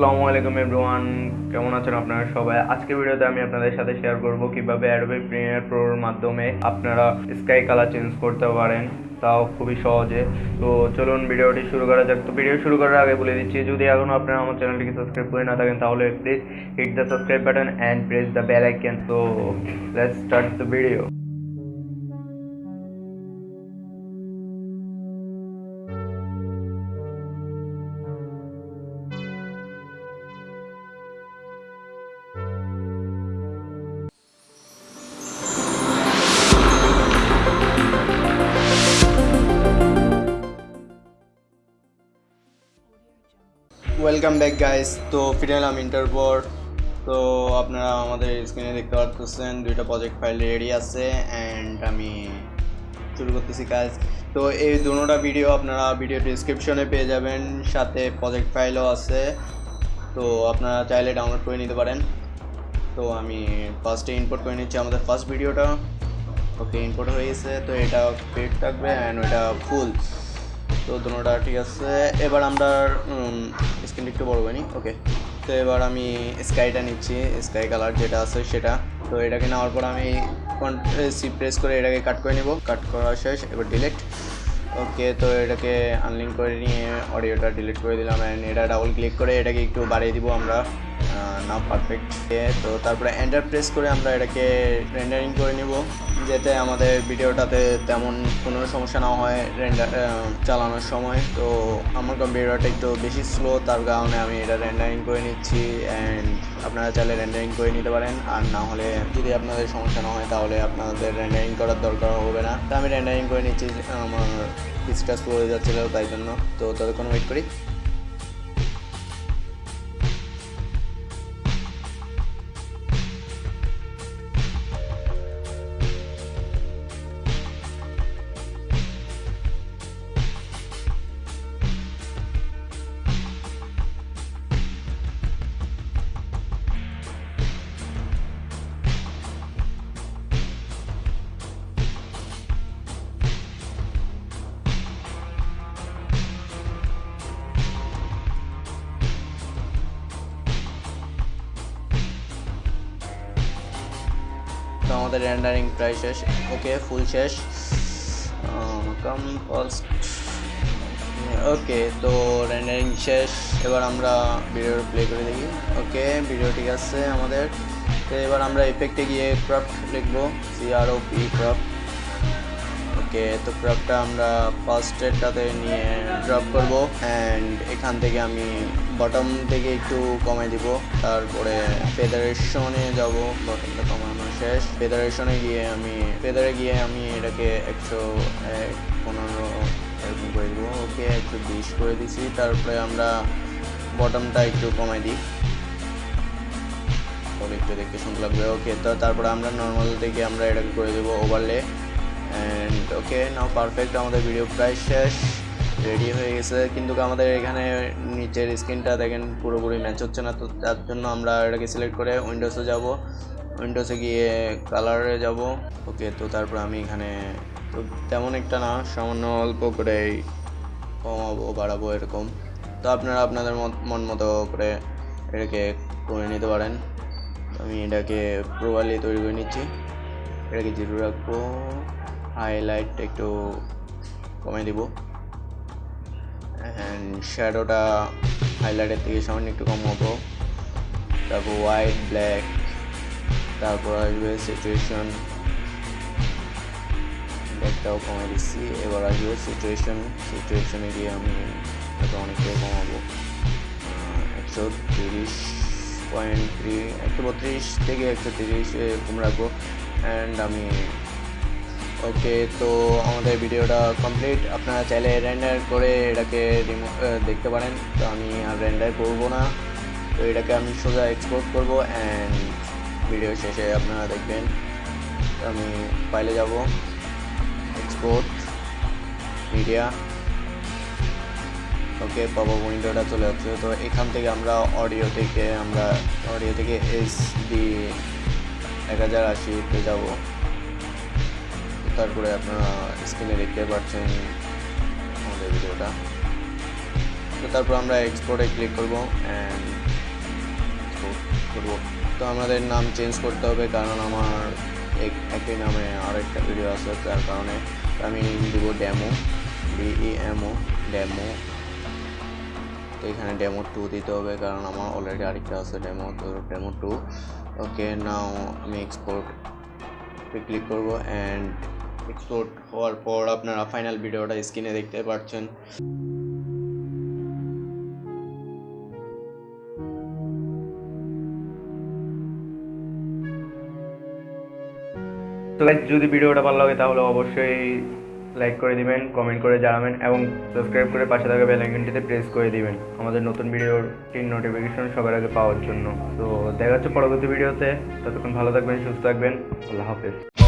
আসসালামু আলাইকুম এভরিওয়ান, কেমন আছেন আপনারা সবাই? আজকের ভিডিওতে আমি আপনাদের সাথে শেয়ার করব কীভাবে অ্যাডোবি প্রিমিয়ার প্রোর মাধ্যমে আপনারা স্কাই কালার চেঞ্জ করতে পারেন। তাও খুবই সহজে। তো চলুন ভিডিওটি শুরু করা যাক। তো ভিডিও শুরু করার আগে বলে দিচ্ছি, যদি এখনও আপনারা আমার চ্যানেলটিকে সাবস্ক্রাইব করে না থাকেন, তাহলে please hit the subscribe button and press the bell icon তো let's start the video welcome back guys তো ফিরে এলাম ইন্টার পর তো আপনারা আমাদের স্ক্রিনে দেখতে পাচ্ছেন, দুইটা প্রজেক্ট ফাইল রেডি আছে অ্যান্ড আমি শুরু করতেছি কাজ তো এই দুটোটা ভিডিও আপনারা ভিডিও ডিসক্রিপশনে পেয়ে যাবেন, সাথে প্রজেক্ট ফাইলও আছে। তো আপনারা চাইলে ডাউনলোড করে নিতে পারেন। তো আমি ফার্স্টে ইম্পোর্ট করে নিচ্ছি আমাদের ফার্স্ট ভিডিওটা ওকে ইম্পোর্ট হয়ে গেছে। তো এটা পেড থাকবে অ্যান্ড ওটা ফুল তো দুটোটা ঠিক আছে। এবার আমরা স্ক্রিনটা একটু বড় বানি ওকে তো এবার আমি স্কাইটা নিচ্ছি। স্কাই কালার যেটা আছে সেটা। তো এটাকে নেওয়ার পর আমি সি প্রেস করে এটাকে কাট করে নিব। কাট করা শেষ, এবার ডিলিট ওকে তো এটাকে আনলিঙ্ক করে নিয়ে অডিওটা ডিলিট করে দিলাম। অ্যান্ড এটা ডাবল ক্লিক করে এটাকে একটু বাড়িয়ে দিব আমরা। না পারফেক্ট তো তারপরে এন্টার প্রেস করে আমরা এটাকে রেন্ডারিং করে নিব, যাতে আমাদের ভিডিওটাতে তেমন কোনো সমস্যা না হয় রেন্ডার চালানোর সময়। তো আমার কম্পিউটারটা একটু বেশি স্লো তার কারণে আমি এটা রেন্ডারিং করে নিচ্ছি অ্যান্ড আপনারা চাইলে রেন্ডারিং করে নিতে পারেন। আর না হলে যদি আপনাদের সমস্যা না হয়, তাহলে আপনাদের রেন্ডারিং করার দরকার হবে না। তো আমি রেন্ডারিং করে নিচ্ছি, আমার স্লো হয়ে যাচ্ছিল, তাই জন্য। তো ততক্ষণ ওয়েট করি। আমাদের রেন্ডারিং প্রায় শেষ। ওকে ফুল শেষ। কাম ফার্স্ট ওকে তো রেন্ডারিং শেষ। এবার আমরা ভিডিও প্লে করে দেখি। ওকে ভিডিও ঠিক আছে আমাদের। তো এবার আমরা এফেক্টে গিয়ে ক্রাফট লিখব। সিআরও পি ক্রাফট ওকে, তো ক্রাফটটা আমরা ফার্স্ট এডটাতে নিয়ে ড্রপ করব অ্যান্ড এখান থেকে আমি বটম থেকে একটু কমাই দিব। তারপরে ফেডারেশনে যাব বটমটা কমানো শেষ। ফেডারেশনে গিয়ে আমি ফেদারে গিয়ে আমি এটাকে একশো এক, পনেরো এরকম করে দিব। ওকে, একশো বিশ করে দিছি। তারপরে আমরা বটমটা একটু কমাই দিই। তবে একটু দেখতে সুন্দর লাগবে। ওকে, তো তারপরে আমরা নর্মাল থেকে আমরা এটাকে করে দেবো overlay and okay now perfect আমাদের ভিডিও প্রায় শেষ। রেডি হয়ে গেছে। কিন্তু আমাদের এখানে নিচের স্ক্রিনটা দেখেন, পুরোপুরি ম্যাচ হচ্ছে না। তো তার জন্য আমরা এটাকে সিলেক্ট করে উইন্ডোসে যাব। উইন্ডোসে গিয়ে কালারে যাব। ওকে তো তারপর আমি এখানে, তো তেমন একটা না, সামান্য অল্প করে কমাবো, বাড়াবো এরকম। তো আপনারা আপনাদের মন মতো করে এটাকে করে নিতে পারেন। আমি এটাকে প্রোভালি তৈরি করে নিচ্ছি। এটাকে জিরো রাখব। হাইলাইট একটু কমে দিব। অ্যান্ড শ্যাডোটা হাইলাইটের থেকে সামান্য একটু কম হব। তারপর হোয়াইট ব্ল্যাক তারপর আসবে সিচুয়েশন ব্ল্যাকটাও কমে দিচ্ছি। এবার আসবে সিচুয়েশন সিচুয়েশনে গিয়ে আমি এটা অনেকটাই কমাবো একশো তিরিশ পয়েন্ট থ্রি একশো বত্রিশ থেকে একশো তিরিশ এরকম রাখব। অ্যান্ড আমি ওকে তো আমাদের ভিডিওটা কমপ্লিট আপনারা চাইলে রেন্ডার করে এটাকে দেখতে পারেন। তো আমি আর রেন্ডার করব না। তো এটাকে আমি সোজা এক্সপোর্ট করব অ্যান্ড ভিডিও শেষে আপনারা দেখবেন। আমি ফাইলে যাব। এক্সপোর্ট মিডিয়া ওকে পাবো উইন্ডোটা চলে যাচ্ছে তো এখান থেকে আমরা অডিও থেকে আমরা অডিও থেকে এস ডি এক হাজার আশিতে যাব। তারপরে আপনারা স্ক্রিনে দেখতে পাচ্ছেন আমাদের ভিডিওটা। তো তারপর আমরা এক্সপোর্টে ক্লিক করব অ্যান্ড করব। তো আমাদের নাম চেঞ্জ করতে হবে কারণ আমার এক- একই নামে আরেকটা ভিডিও আছে তার কারণে আমি দিব ড্যামো ডিইএমও ড্যামো তো এখানে ডেমো টু দিতে হবে কারণ আমার অলরেডি আরেকটা আছে ডেমো তো ডেমো টু ওকে নাও আমি এক্সপোর্ট ক্লিক করব অ্যান্ড এক্সপোর্ট হওয়ার পর আপনারা ফাইনাল ভিডিওটা স্ক্রিনে দেখতে পাচ্ছেন। Guys, যদি ভিডিওটা ভালো লাগে তাহলে অবশ্যই লাইক করে দিবেন কমেন্ট করে জানাবেন এবং সাবস্ক্রাইব করে পাশে থাকা বেল আইকনটিতে প্রেস করে দিবেন। আমাদের নতুন ভিডিওর টিন নোটিফিকেশন সবার আগে পাওয়ার জন্য। তো দেখা হচ্ছে পরবর্তী ভিডিওতে ততক্ষণ ভালো থাকবেন সুস্থ থাকবেন। আল্লাহ হাফেজ।